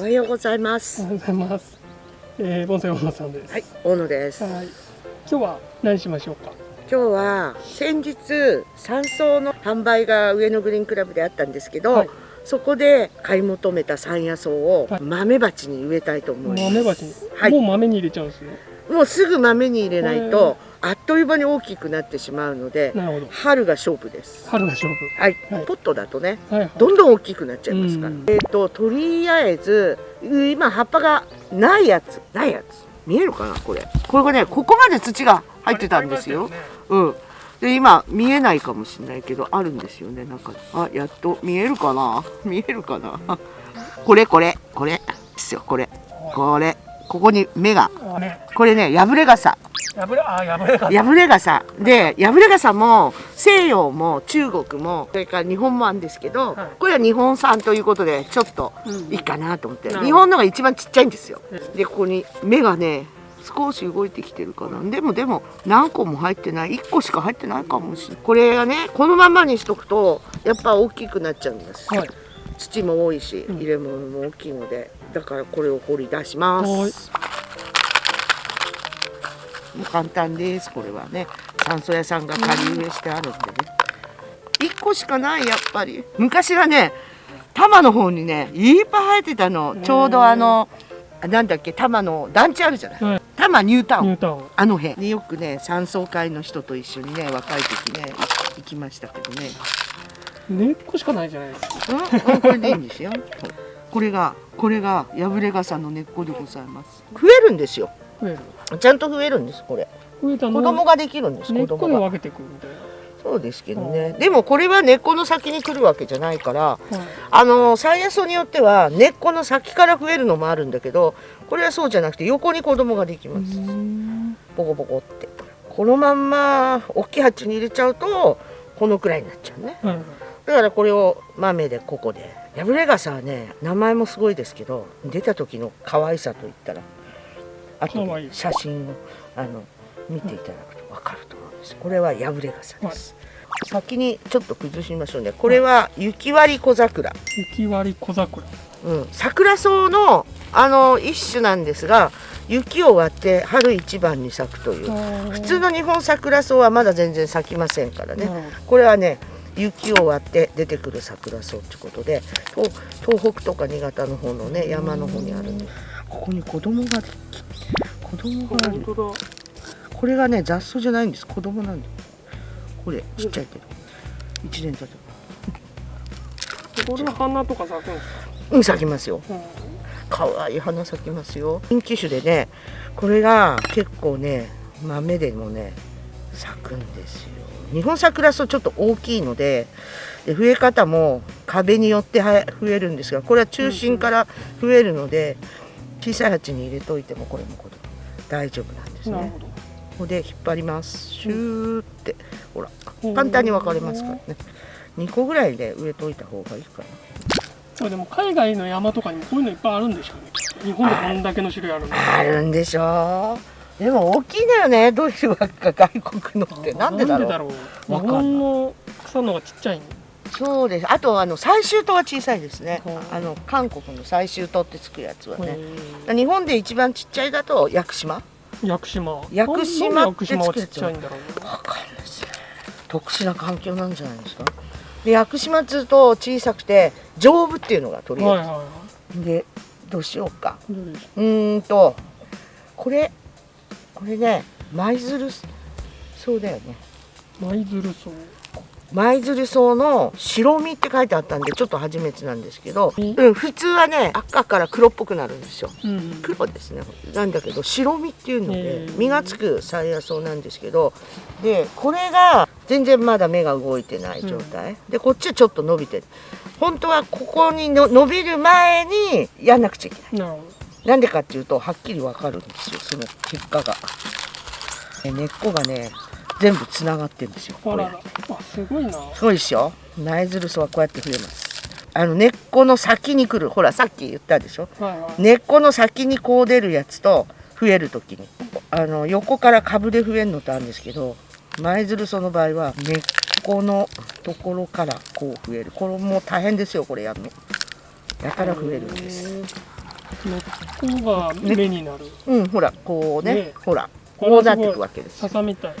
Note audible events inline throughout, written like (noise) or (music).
おはようございますおはようございます。えー、ボンサイ大野さんです。はい大野ですはい。今日は何しましょうか？今日は先日山荘の販売が上野グリーンクラブであったんですけど、はいそこで買い求めた山野草をはい豆鉢に植えたいと思います、豆鉢に、はいもう豆に入れちゃうんですね。もうすぐ豆に入れないとあっという間に大きくなってしまうので。春が勝負です。春が勝はい、はい。ポットだとね負。はいはい。どんどん大きくなっちゃいますから、うん。えっ、ととりあえず今葉っぱがないやつ。ないやつ。見えるかなこれ？これがねここまで土が入ってたんですよ。うん。で今見えないかもしれないけどあるんですよね。なんかあやっと見えるかな？見えるかな？これこれこれ。ですよこれ。これここに芽が。これね破れ傘。破れ、あ、破れが。破れ傘。で破れ傘も西洋も中国もそれから日本もあるんですけど、はい。これは日本産ということでちょっとうん。いいかなと思って、なるほど。日本のが一番ちっちゃいんですよ、うん。でここに芽がね少し動いてきてるかな。でもでも何個も入ってない。1個しか入ってないかもしれない。これがねこのままにしとくとやっぱ大きくなっちゃうんです、はい。土も多いしうん。入れ物も大きいのでだからこれを掘り出します。もう簡単ですこれはね。山荘屋さんが仮植えしてあるんでね。1個しかないやっぱり。昔はね多摩の方にねいっぱい生えてたの。ちょうどあのなんだっけ多摩の団地あるじゃない。はい。多摩ニュータウン。あの辺。によくね山荘会の人と一緒にね若い時ね行きましたけどね。根っこしかないじゃないですか。うん？うんこれでいいんですよ。(laughs) これがこれが破れ傘の根っこでございます。増えるんですよ。増える。ちゃんと増えるんですこれ。増えたの子供ができるんです根っ。こで分けてくるみたいそうですけどね。でもこれは根っこの先に来るわけじゃないから、な。はい。あの山野草によっては根っこの先から増えるのもあるんだけど、これはそうじゃなくて横に子供ができます。うんボコボコって。このまんま大きい鉢に入れちゃうとこのくらいになっちゃうね。はいはい。だからこれを豆でここで破れ傘はね名前もすごいですけど出た時の可愛さといったらあと写真をあの見ていただくと分かると思うんです。これは破れ傘です、先にちょっと崩しましょうね。これは雪割り小桜、雪割り小桜。うん、桜草のあの一種なんですが雪を割って春一番に咲くという。普普通の日本桜草はまだ全然咲きませんからね。これはね雪を割って出てくる桜草ってことで東東北とか新潟の方のね山の方にあるんでここに子供が子供がいる。これがね雑草じゃないんです。子供なんだよ。これちっちゃいけど。一年経てこれは花とか咲くんですか？うん咲きますよ。うん。可愛い花咲きますよ。人気種でねこれが結構ね豆でもね咲くんですよ日本桜草ちょっと大きいのでで増え方も壁によっては増えるんですがこれは中心から増えるので小さい鉢に入れといてもこれもこれ大丈夫なんですね。ここで引っ張ります。シューってほらうん。簡単に分かれますからね。2個ぐらいで植えといた方がいいかな。これでも海外の山とかにもこういうのいっぱいあるんでしょうね。日本でこんだけの種類ある。あるんでしょうでも大きいんだよね。どういうわけか外国のって。なんでだろう。う。日本の草の方がちっちゃいんそうです。あとあの採集灯は小さいですね。あの韓国の採集灯ってつくやつはね。へ日本で一番ちっちゃいだと屋久島。ー屋久島。屋久島ってつくやつちゃいんだろうね。わかんないですね特殊な環境なんじゃないですか。で屋久島っつうと小さくて丈夫っていうのがとりあえはいはいはず、でどうしようか。うーんとこれこれね舞鶴そうだよね。舞鶴草。舞鶴草の白身って書いてあったんでちょっと初めてなんですけど、うん。うん、普通はね赤から黒っぽくなるんですよ。うん。黒ですね。なんだけど白身っていうので実がつく山野草なんですけどでこれが全然まだ芽が動いてない状態、でこっちはちょっと伸びてる。本当はここにの伸びる前にやんなくちゃいけないなんでかっていうとはっきりわかるんですよその結果が。え根っこがね全部つながってるんですよど。これ。すごいな。すごいでしょ苗づる草はこうやって増えます。あの根っこの先に来る。ほらさっき言ったでしょ。はいはい。根っこの先にこう出るやつと増える時に。あの横から株で増えるのとあるんですけど舞鶴草の場合は根っこのところからこう増える。これも大変ですよこれやるの。やから増えるんです根っこが目になる、うんほらこうねね。ほらこうなっていくわけですよ。笹みたい。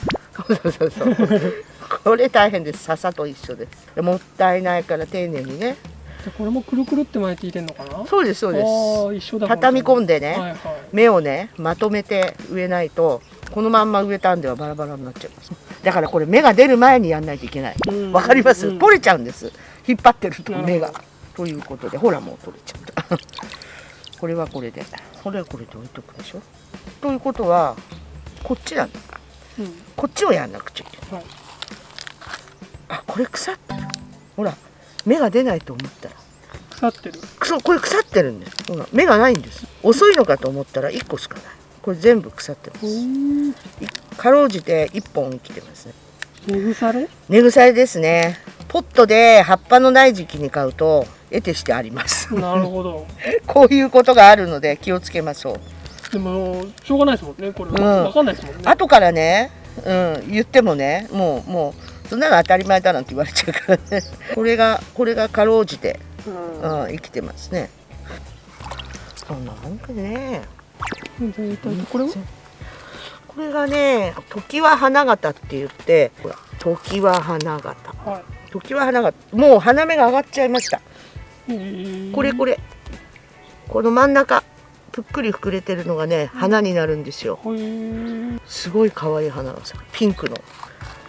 そうそうそう (laughs) これ大変です。笹と一緒です。もったいないから丁寧にね。でこれもくるくるって巻いていてんのかな？そうですそうです。ああ一緒だ畳み込んででね、はいはい。芽をねまとめて植えないとこのまんま植えたんではバラバラになっちゃいます。だからこれ芽が出る前にやんないといけない。うん。わかります、うん。取れちゃうんです。引っ張ってると芽が。ということでほらもう取れちゃったこれはこれで。これはこれで置いとくでしょ？ということはこっちなんだ。うん。こっちをやんなくちゃいけない。はい。あこれ腐ってるほら芽が出ないと思ったら。腐ってる。くそこれ腐ってるんです。ほら芽がないんです。遅いのかと思ったら1個しかない。これ全部腐ってます。かろうじて1本生きてます。ね根腐れ？根腐れですねポットで葉っぱのない時期に買うと得てしてあります。なるほど。(laughs) こういうことがあるので気をつけましょう。でもしょうがないですもんねこれ。うん。わかんないですもんね。後からね、うん、言ってもねもうもうそんなの当たり前だなんて言われちゃうからね。(laughs) これがこれがかろうじて、うん。うん、生きてますね。そんなもんかね。これは？これがね時は花形って言って時は花形。は時は花形もう花芽が上がっちゃいました。いこれこれ。この真ん中ぷっくり膨れてるのがね花になるんですよ。すごい可愛い花が咲くピンクの。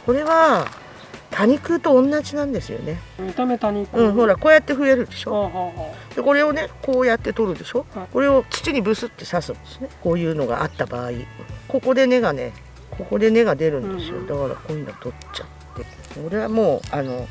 これは多肉と同じなんですよね。見た目多肉。うんほらこうやって増えるでしょ。でこれをねこうやって取るでしょ。はい。これを土にブスって刺すんですね。こういうのがあった場合。ここで根がねここで根が出るんですよ。だからこういうの取っちゃってこれはもうあの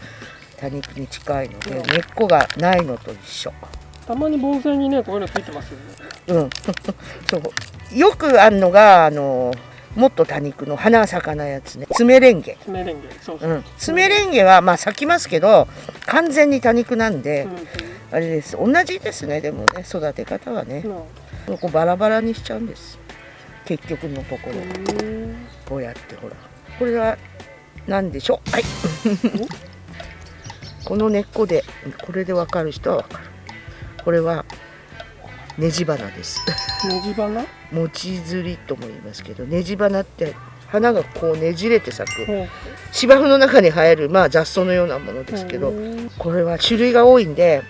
多肉に近いのでうん。根っこがないのと一緒。あたまに盆栽にねこういうのついてますよね。うん。(laughs) そう。よくあるのがあのもっと多肉の花が咲かないやつね。爪レンゲ爪レンゲそうそう。う、ん、爪レンゲはまあ咲きますけど完全に多肉なんで、うんあれです。同じですねでもね。育て方はね。うん。こうバラバラにしちゃうんです。結局のところ。うんこうやってほら。これは何でしょう？はい。(laughs) この根っこでこれで分かる人は分かる。これはネジ花です。ネジ花？持ち釣りとも言いますけどネジ花って花がこうねじれて咲く。芝生の中に生えるまあ雑草のようなものですけどうんこれは種類が多いんで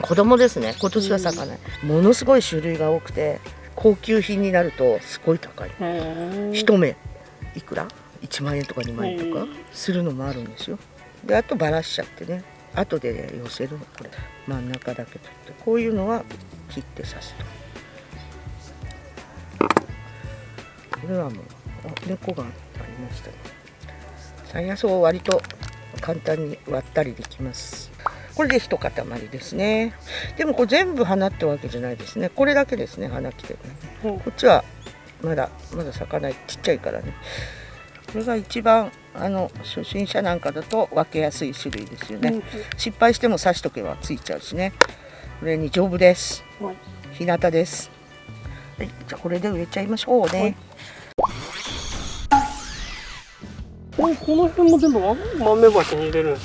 子供ですね。今年は咲かない。ものすごい種類が多くて高級品になるとすごい高い。一目。いくら？1万円とか2万円とかうん。するのもあるんですよ。であとばらしちゃってね。後で、ね、寄せるの。これ真ん中だけ取って。こういうのは切って刺すと。これはもうあ猫がありましたね。山野草を割と簡単に割ったりできます。これで一塊ですね。でもこれ全部花ってわけじゃないですね。これだけですね花来てるこっちはまだまだ咲かない。ちっちゃいからねこれが一番あの初心者なんかだと分けやすい種類ですよね、うん失敗しても刺しとけばついちゃうしね。これに丈夫です。はい。日向です。はいじゃあこれで植えちゃいましょうね、はい。ここの辺も全部豆鉢に入れる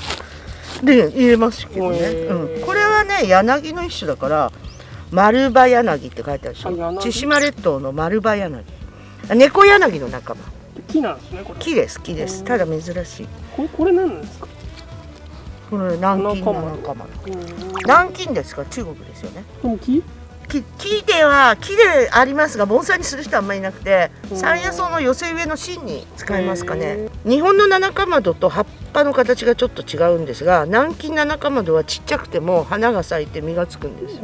んで入れますけどね、うん、これはね柳の一種だから丸葉柳って書いてあるでしょ。千島列島の丸葉柳。あ猫柳の仲間木なんですねこれ。木です木です。うん。ただ珍しい。これこれ何なんですか？これ南京の仲間南京ですか？中国ですよね。木？木木では木でありますが盆栽にする人はあんまりいなくてうん。山野草の寄せ植えの芯に使いますかへね日本の七かまどと葉っぱの形がちょっと違うんですが南京七かまどはちっちゃくても花が咲いて実がつくんです。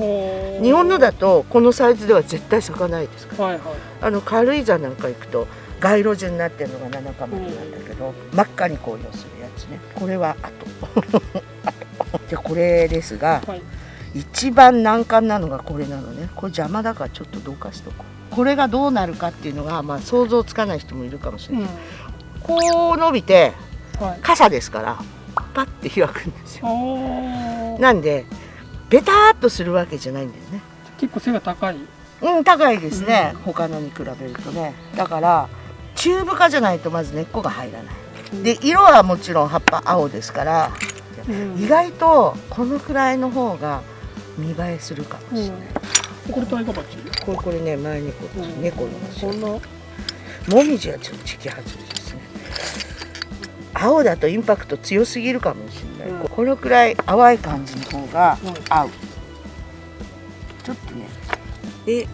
日本のだとこのサイズでは絶対咲かないですから。はいはい。あの軽井沢なんか行くと街路樹になってるのが七かまどなんだけど、真っ赤に紅葉するやつね。これは (laughs) あとあとでこれですがはい。一番難関なのがこれなのね。これ邪魔だからちょっとどかしとこう。これがどうなるかっていうのが、まあ、想像つかない人もいるかもしれない、うん。こう伸びてはい。傘ですからパッて開くんですよ。なんでベターっとするわけじゃないんだよね。結構背が高い。うん高いですね、他のに比べるとね。だからチューブ化じゃないとまず根っこが入らない。で色はもちろん葉っぱ青ですからうん。意外とこのくらいの方が見栄えするかもしれない、これタイガバチ？これこれね前猫です、うん猫のですよこんな？もみじはちょっと時期外れですね。青だとインパクト強すぎるかもしれない、うん。このくらい淡い感じの方が合う、ちょっとね。で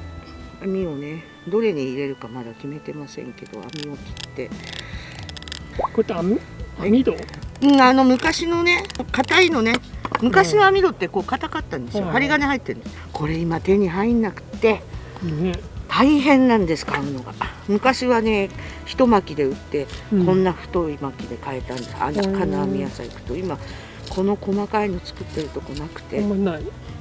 網をねどれに入れるかまだ決めてませんけど網を切って。こうやって網？網戸？うんあの昔のね硬いのね。昔の網戸ってこう硬かったんですよ、うん。針金入ってるんですこれ今手に入んなくて。ね。大変なんです買うのが。昔はね一巻きで売って、うん。こんな太い巻きで買えたんです。うん金網屋さん行くと。今この細かいの作ってるとこなくあて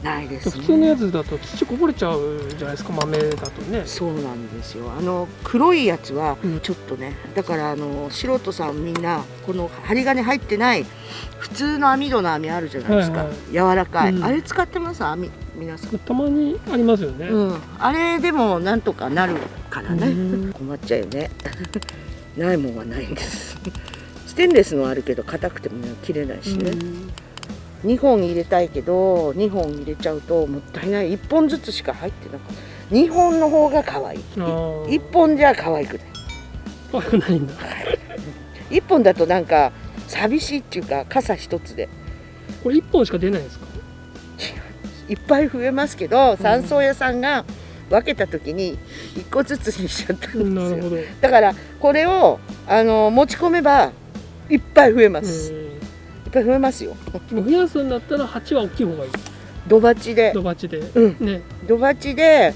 ないです普通のやねつだと土こぼれちゃうじゃないですか豆だとね。そうなんですよ。あの黒いやつはうん。ちょっとねだからあの素人さんみんなこの針金入ってない普通の網戸の網あるじゃないですか、はいはい。柔らかい、うん。あれ使ってます？網皆さん。たまにありますよね、うん、あれでもなんとかなるからね、うん。困っちゃうよね。(laughs) ないもんはないんです。ステンレスのあるけど硬くてもね切れないしね、2本入れたいけど2本入れちゃうともったいない。1本ずつしか入ってなかった。2本の方が可愛い。あー。1本じゃ可愛くない。可愛くないんだ。1本だとなんか寂しいっていうか傘一つで。これ一本しか出ないんですか？いっぱい増えますけど山荘屋さんが分けた時に1個ずつにしちゃったんですよ。なるほど。だからこれをあの持ち込めばいっぱい増えます、ぱい増えますよ。ん増やすんだったら鉢は大きい方がいい。土鉢で。土鉢で、うん。ね、土鉢で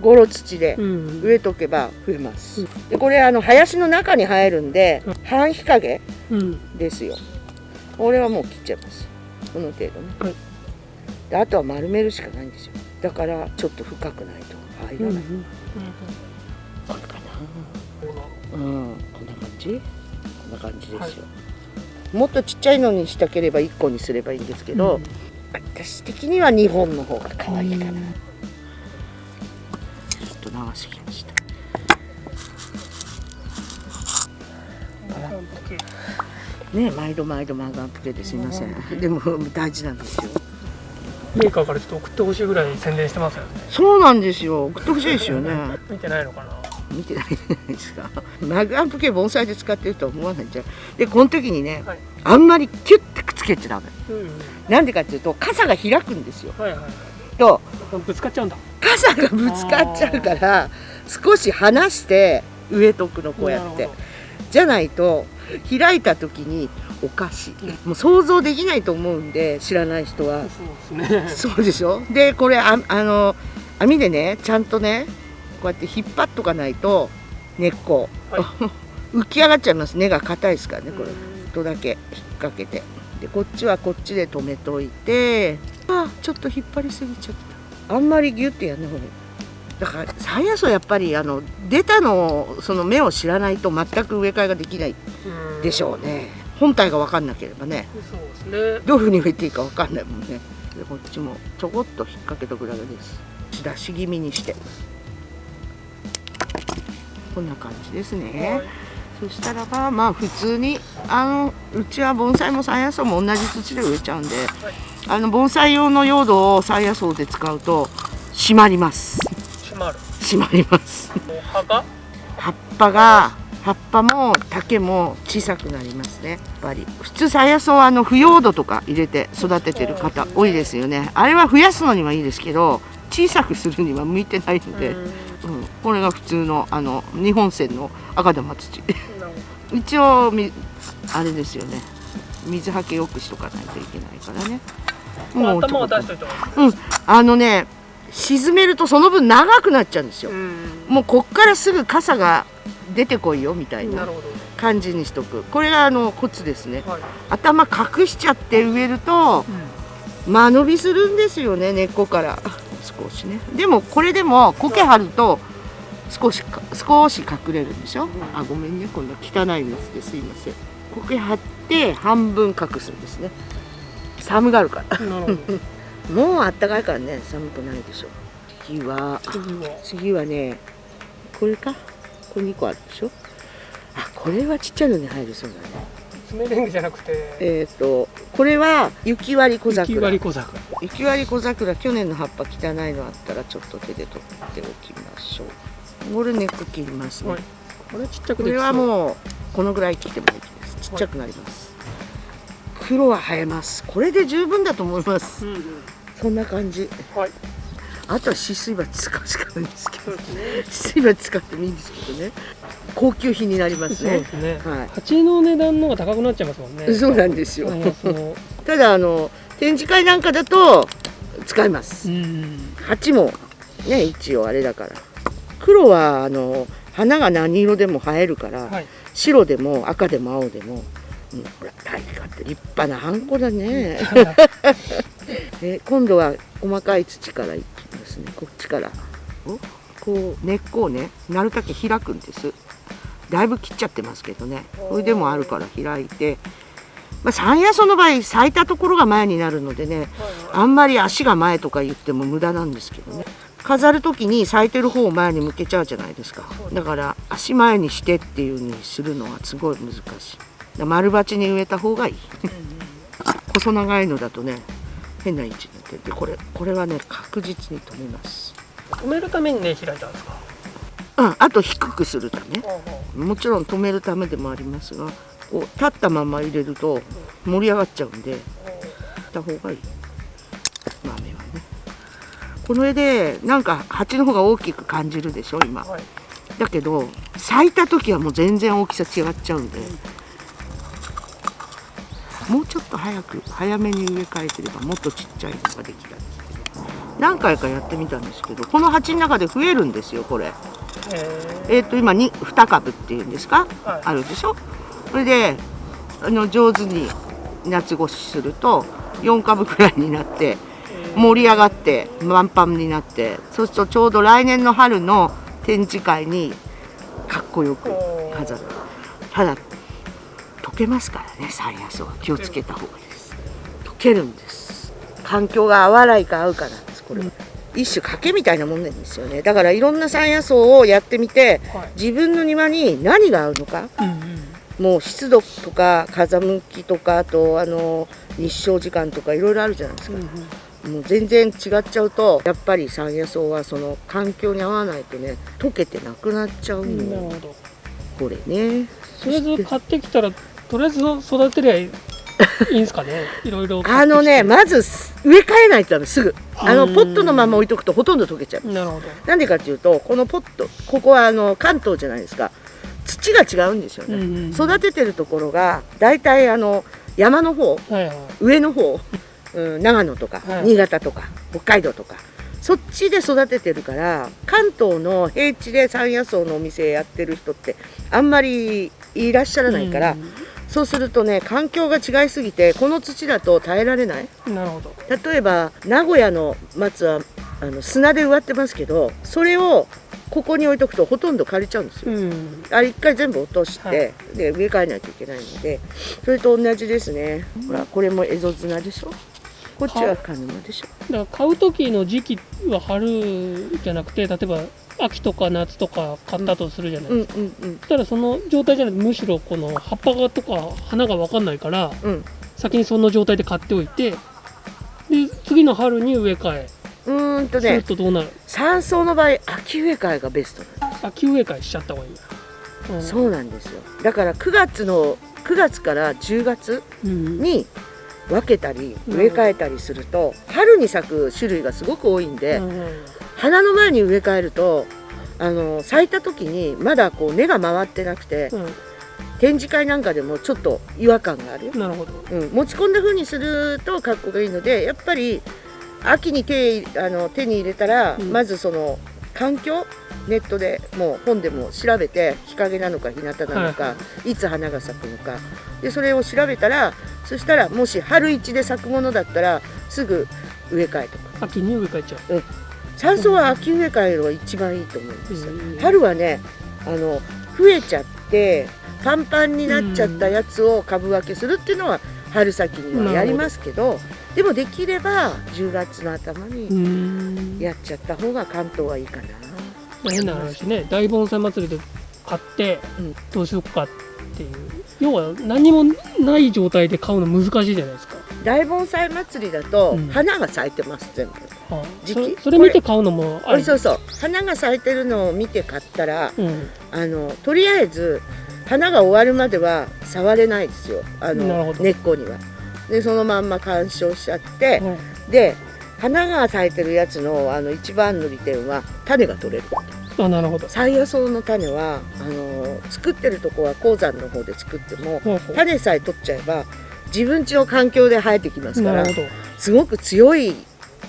ゴロ土でうん、植えとけば増えます、でこれあの林の中に生えるんでうん。半日陰うん。ですよ。これはもう切っちゃいます。この程度ね、はい。であとは丸めるしかないんですよ。だからちょっと深くないと。入うんらない、これかうん。な。うん。こんな感じ？こんな感じですよ、もっとちっちゃいのにしたければ1個にすればいいんですけど、私的には2本の方が可愛いかな、うん。ちょっと流してきました。ね毎度毎度マガンプケですいません。でも大事なんですよ。メーカーからちょっと送ってほしいぐらい宣伝してますよね。そうなんですよ。送ってほしいですよね。(laughs) 見てないのかな見てないじゃないですか。マグアンプ系盆栽で使ってるとは思わないじゃん。でこの時にねはい。あんまりキュッてくっつけちゃダメ。うんうん。なんでかっていうと傘が開くんですよ。はいはいとぶつかっちゃうんだ。傘がぶつかっちゃうから少し離して植えとくのこうやって。じゃないと開いた時におかしい。もう想像できないと思うんで知らない人は。どそうですね。そうでしょ？でこれああの網でねちゃんとねこうやって引っ張っとかないと根っこ、は (laughs) 浮き上がっちゃいます。根が硬いですからねこれ。うん。ちょっとだけ引っ掛けて。でこっちはこっちで止めといて。あちょっと引っ張りすぎちゃった。あんまりギュッてやんない方がいい。だから最悪はやっぱりあの出たのその芽を知らないと全く植え替えができないうん。でしょうね。本体が分かんなければね。そうですね。どういうふうに植えていいか分かんないもんね。でこっちもちょこっと引っ掛けとくだけです。出し気味にしてこんな感じですね、はい。そしたらばまあ普通にあのうちは盆栽も山野草も同じ土で植えちゃうんで、あの盆栽用の用土を山野草で使うと締まります。閉まる。締まります。葉が？葉っぱが葉っぱも丈も小さくなりますね。やっぱり。普通山野草はあの腐葉土とか入れて育ててる方多いですよね。あれは増やすのにはいいですけど小さくするには向いてないので、これが普通のあの日本製の赤玉土。一応みあれですよね。水はけよくしとかないといけないからね。ど頭はちょこっと出しといた方がいい。ですあのね沈めるとその分長くなっちゃうんですよ、うん。もうこっからすぐ傘が出てこいよみたいな感じにしとく。これがあのコツですね。はい。頭隠しちゃって植えると間延びするんですよね根っこから。少しね。でもこれでも苔張ると少しか少し隠れるんでしょ？あごめんね。こんな汚い水ですいません。苔張って半分隠すんですね。寒がるから。もうあったかいからね。寒くないでしょ。次は次は。次はねこれか？これ2個あるでしょ？あこれはちっちゃいのに入るそうだね。爪レンゲじゃなくて。えっ、とこれは雪割り小桜。雪割り小桜。雪割り小桜。去年の葉っぱ汚いのあったらちょっと手で取っておきましょうこれ根っこ切りますね、はい。これちっちゃくこれはうもうこのぐらい切ってもいいです。ちっちゃくなります、黒は生えます。これで十分だと思います。うんうん。そんな感じ。はい。あとは止水鉢使うしかないんですけど。止水鉢使ってもいいんですけどね。高級品になりますそうでねすね。はい。鉢の値段の方が高くなっちゃいますもんね。そうなんですよ。ただあの展示会なんかだと使います。うん。鉢もね一応あれだから黒はあの花が何色でも映えるから、はい。白でも赤でも青でも、うん、ほら大化って立派なハンコだね。(laughs) え今度は細かい土からいきますね。こっちから。お？こう根っこをねなるだけ開くんです。だいぶ切っちゃってますけどね。それでもあるから開いて。まあ、山野草の場合咲いたところが前になるのでねあんまり足が前とか言っても無駄なんですけどね飾る時に咲いてる方を前に向けちゃうじゃないですか。だから足前にしてっていう風にするのはすごい難しい。丸鉢に植えた方がいい。細長いのだとね変な位置になってこれこれはね確実に止めます。止めるためにね開いたんですか？うんあと低くするため。もちろん止めるためでもありますがこう立ったまま入れると盛り上がっちゃうんでした方がいい。豆は。ねこの絵でなんか鉢の方が大きく感じるでしょ今。はい。だけど咲いた時はもう全然大きさ違っちゃうんで。もうちょっと早く早めに植え替えてればもっとちっちゃいのができたんですけど何回かやってみたんですけどこの鉢の中で増えるんですよこれ。ええっ、と今に2株っていうんですか、はい。あるでしょ？それであの上手に夏越しすると4株くらいになって盛り上がって満帆になって。そうするとちょうど来年の春の展示会にかっこよく飾る。ただ溶けますからね山野草は気をつけた方がいいです。溶けるんです。環境が合わないか合うかなんですこれ。は、一種賭けみたいなもんなんですよね。だからいろんな山野草をやってみてはい。自分の庭に何が合うのか。うんうん。もう湿度とか風向きとかあとあの日照時間とかいろいろあるじゃないですか、もう全然違っちゃうとやっぱり山野草はその環境に合わないとね溶けてなくなっちゃううんなるの、ほど。これね。とりあえず買ってきたらとりあえず育てりゃいいいいんですかね？(laughs) いろいろあのねまず植え替えないとダメすぐ。あのうんポットのまま置いとくとほとんど溶けちゃうなるほど。なんでかっていうとこのポットここはあの関東じゃないですか。土が違うんですよね、うんうん。育ててるところが大体あの山の方はいはい。上の方、うん、長野とか、はい新潟とか北海道とかそっちで育ててるから関東の平地で山野草のお店やってる人ってあんまりいらっしゃらないから、うん。そうするとね環境が違いすぎてこの土だと耐えられない。なるほど。例えば名古屋の松はあの砂で植わってますけどそれをここに置いとくとほとんど枯れちゃうんですよ。うん。あれ一回全部落として、はい。で植え替えないといけないのでそれと同じですね、ほらこれもエゾ綱でしょ？こっちはカヌマでしょ。だから買う時の時期は春じゃなくて例えば秋とか夏とか買ったとするじゃないうんですか、うんうんそしたらその状態じゃなくてむしろこの葉っぱがとか花が分かんないからうん。先にその状態で買っておいてで次の春に植え替え。うーんとするねとどうなる？山草の場合秋植え替えがベストなんで秋植え替えしちゃった方がいい。うん。すそうなんですよ。だから9月の9月から10月うん。に分けたりうん。植え替えたりすると春に咲く種類がすごく多いんで、うん花の前に植え替えるとあの咲いた時にまだこう根が回ってなくてうん。展示会なんかでもちょっと違和感があるよ、なるほど。うん、持ち込んだ風にすると格好がいいのでやっぱり秋に手あの手に入れたら、うん。まずその環境ネットでもう本でも調べて日陰なのか日向なのか、、はい。つ花が咲くのか。でそれを調べたらそしたらもし春一で咲くものだったらすぐ植え替えとか。秋に植え替えちゃう。山草は秋植え替えるのが一番いいと思うんですよ、うん春はねあの増えちゃってパンパンになっちゃったやつを株分けするっていうのは春先にはやりますけどでもできれば10月の頭うにん。やっちゃった方が関東はいいかな、まあ変な話ね大盆栽祭りで買ってうん。どうしようかっていう。要は何もない状態で買うの難しいじゃないですか、大盆栽祭りだとうん。花が咲いてます全部、はあ、時期。そそれ見て買うのもあり。そうそう。花が咲いてるのを見て買ったらうん、あのとりあえず花が終わるまでは触れないですよ。あの根っこには。でそのまんま鑑賞しちゃってはいで花が咲いてるやつのあの一番の利点は種が取れる。あなるほど。サイヤ草の種はあの作ってるとこは鉱山の方で作っても種さえ取っちゃえば自分家の環境で生えてきますからすごく強い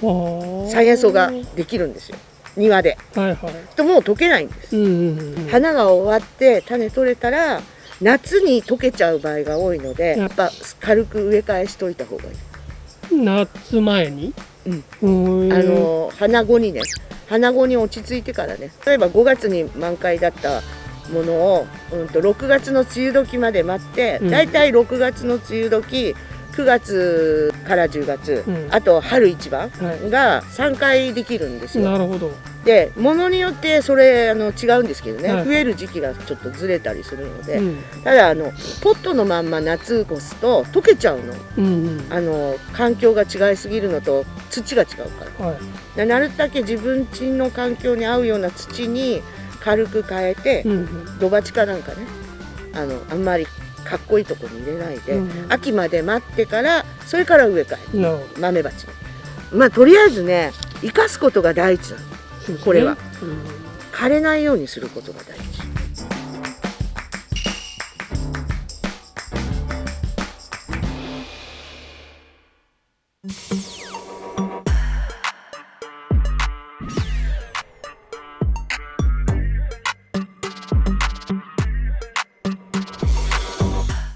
どあサイヤ草ができるんですよ。庭で。はいはい。ともう溶けないんです。うんうんうん。花が終わって種取れたら夏に溶けちゃう場合が多いのでうん。やっぱ軽く植え替えしといた方がいい。夏前に？あの花後にね花後に落ち着いてからね例えば5月に満開だったものを、うん、と6月の梅雨時まで待って、うん。だいたい6月の梅雨時9月から10月、うん。あと春一番はい。が3回できるんですよ。なるほど。で物によってそれあの違うんですけどね、はい。増える時期がちょっとずれたりするので、うん。ただあのポットのまんま夏越すと溶けちゃうの。うんうん。あの環境が違いすぎるのと土が違うから。はい。でなるだけ自分家の環境に合うような土に軽く変えて、うんうん。土鉢かなんかねあのあんまりかっこいいとこに入れないで、うん秋まで待ってからそれから植え替え豆鉢にまあとりあえずね生かすことが第一なの。これは。うん。枯れないようにすることが大事